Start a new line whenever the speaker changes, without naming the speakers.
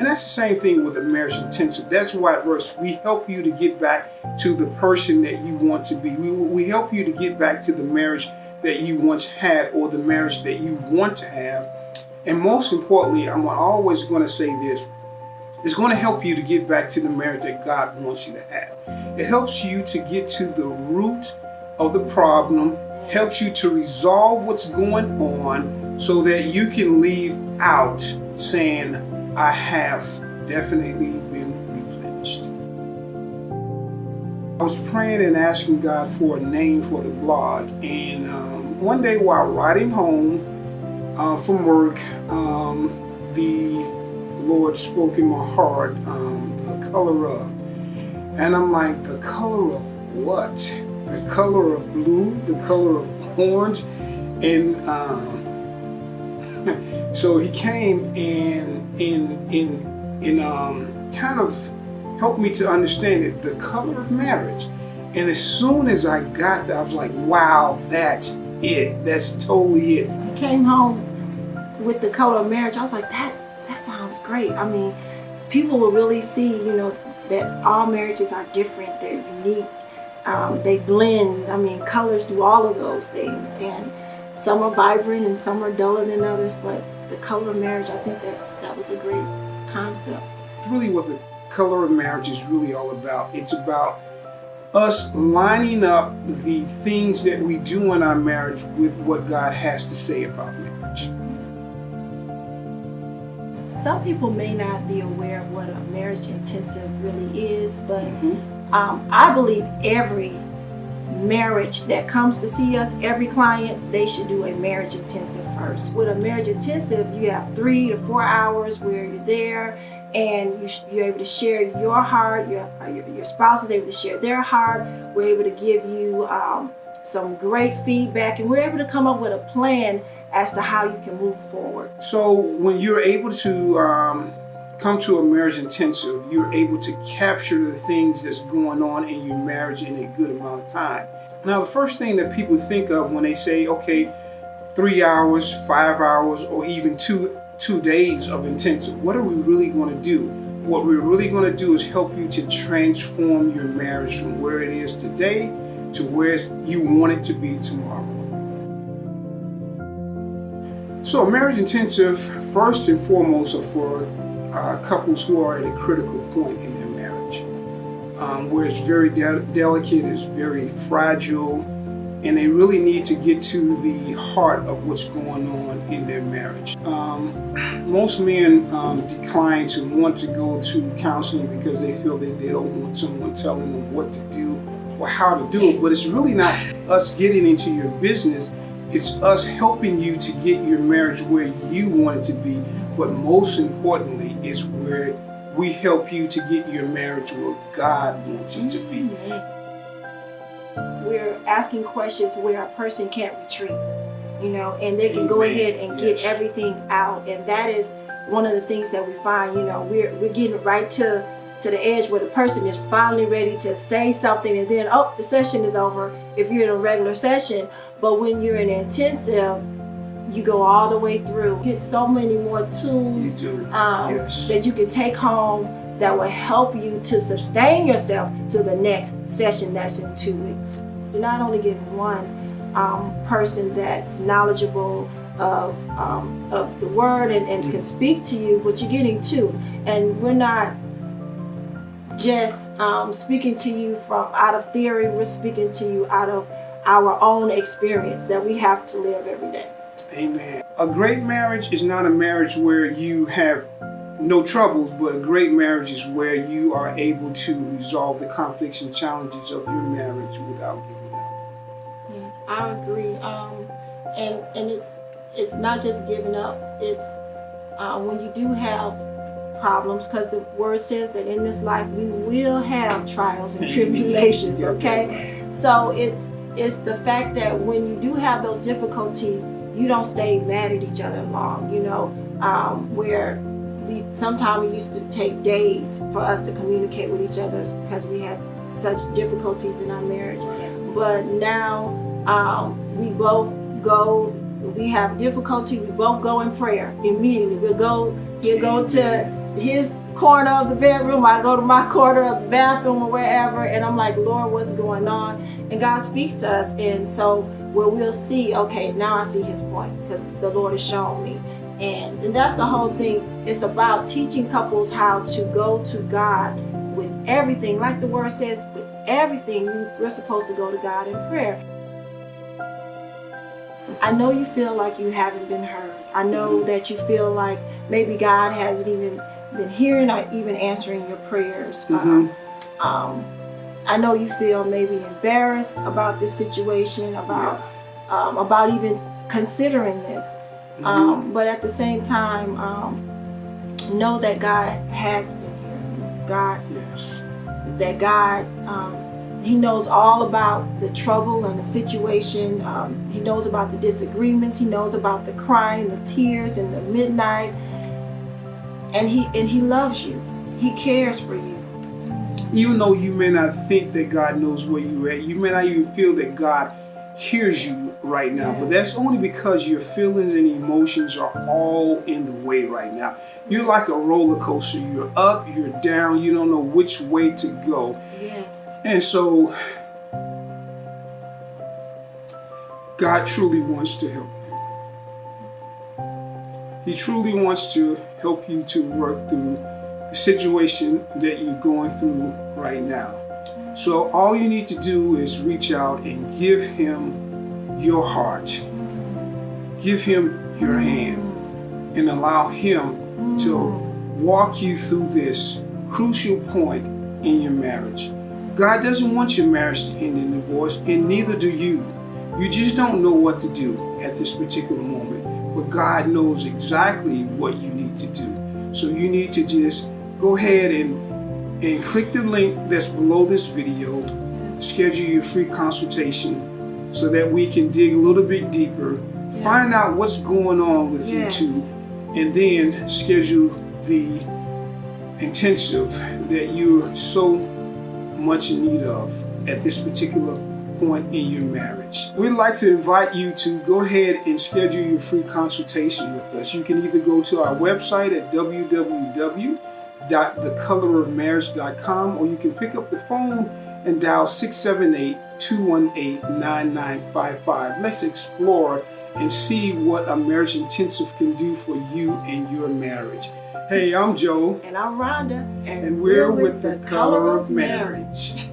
And that's the same thing with a marriage intensive. That's why it works. We help you to get back to the person that you want to be. We, we help you to get back to the marriage that you once had or the marriage that you want to have. And most importantly, I'm always going to say this, it's going to help you to get back to the marriage that God wants you to have. It helps you to get to the root of the problem, helps you to resolve what's going on so that you can leave out saying, I have definitely been replenished. I was praying and asking God for a name for the blog, and um, one day while riding home uh, from work, um, the Lord spoke in my heart, um, the color of. And I'm like, the color of what? The color of blue, the color of orange. And um, so he came and, and, and, and um, kind of helped me to understand it, the color of marriage. And as soon as I got that, I was like, wow, that's it. That's totally it.
He came home with the color of marriage. I was like, that, that sounds great. I mean, people will really see, you know, that all marriages are different. They're unique. Um, they blend. I mean, colors do all of those things. And some are vibrant and some are duller than others. But the color of marriage, I think that's, that was a great concept.
Really what the color of marriage is really all about. It's about us lining up the things that we do in our marriage with what God has to say about marriage.
Some people may not be aware of what a marriage intensive really is, but mm -hmm. um, I believe every marriage that comes to see us, every client, they should do a marriage intensive first. With a marriage intensive, you have three to four hours where you're there and you, are able to share your heart, your, uh, your, your, spouse is able to share their heart, we're able to give you um, some great feedback, and we're able to come up with a plan as to how you can move forward.
So when you're able to um, come to a marriage intensive, you're able to capture the things that's going on in your marriage in a good amount of time. Now, the first thing that people think of when they say, okay, three hours, five hours, or even two two days of intensive. What are we really going to do? What we're really going to do is help you to transform your marriage from where it is today to where you want it to be tomorrow. So a marriage intensive, first and foremost, are for uh, couples who are at a critical point in their marriage, um, where it's very de delicate, it's very fragile, and they really need to get to the heart of what's going on in their marriage. Um, most men um, decline to want to go to counseling because they feel that they don't want someone telling them what to do or how to do it, but it's really not us getting into your business, it's us helping you to get your marriage where you want it to be, but most importantly is where we help you to get your marriage where God wants it to be.
We're asking questions where a person can't retreat, you know, and they can go ahead and get everything out. And that is one of the things that we find, you know, we're, we're getting right to, to the edge where the person is finally ready to say something and then, oh, the session is over if you're in a regular session. But when you're in intensive, you go all the way through. You get so many more tools um, yes. that you can take home that will help you to sustain yourself to the next session that's in two weeks. You're not only getting one um, person that's knowledgeable of, um, of the word and, and can speak to you, but you're getting two. And we're not just um, speaking to you from out of theory, we're speaking to you out of our own experience that we have to live every day.
Amen. A great marriage is not a marriage where you have no troubles, but a great marriage is where you are able to resolve the conflicts and challenges of your marriage without giving up.
Yes, I agree. Um, and and it's it's not just giving up. It's uh, when you do have problems, because the word says that in this life we will have trials and tribulations. Okay, so it's it's the fact that when you do have those difficulties, you don't stay mad at each other long. You know, um, where we sometimes it used to take days for us to communicate with each other because we had such difficulties in our marriage. But now um, we both go, we have difficulty, we both go in prayer immediately. We'll go, he'll go to his corner of the bedroom, I go to my corner of the bathroom or wherever, and I'm like, Lord, what's going on? And God speaks to us, and so where we'll see, okay, now I see his point because the Lord has shown me. And, and that's the whole thing. It's about teaching couples how to go to God with everything. Like the word says, with everything, we're supposed to go to God in prayer. I know you feel like you haven't been heard. I know that you feel like maybe God hasn't even been hearing or even answering your prayers. Um, um, I know you feel maybe embarrassed about this situation, about um, about even considering this. Um, but at the same time, um, know that God has been here. God,
Yes.
that God, um, He knows all about the trouble and the situation. Um, he knows about the disagreements. He knows about the crying, the tears, and the midnight. And He and He loves you. He cares for you.
Even though you may not think that God knows where you're at, you may not even feel that God hears you right now. But that's only because your feelings and emotions are all in the way right now. You're like a roller coaster. You're up, you're down, you don't know which way to go.
Yes.
And so, God truly wants to help you. He truly wants to help you to work through the situation that you're going through right now. So, all you need to do is reach out and give Him your heart, give Him your hand, and allow Him to walk you through this crucial point in your marriage. God doesn't want your marriage to end in divorce, and neither do you. You just don't know what to do at this particular moment. But God knows exactly what you need to do. So you need to just go ahead and, and click the link that's below this video, schedule your free consultation so that we can dig a little bit deeper, find out what's going on with
Yes.
you two, and then schedule the intensive that you're so much in need of at this particular point in your marriage. We'd like to invite you to go ahead and schedule your free consultation with us. You can either go to our website at www.thecolorofmarriage.com or you can pick up the phone and dial 678-218-9955. Let's explore and see what a marriage intensive can do for you and your marriage. Hey, I'm Joe
And I'm Rhonda.
and we're with the color of marriage.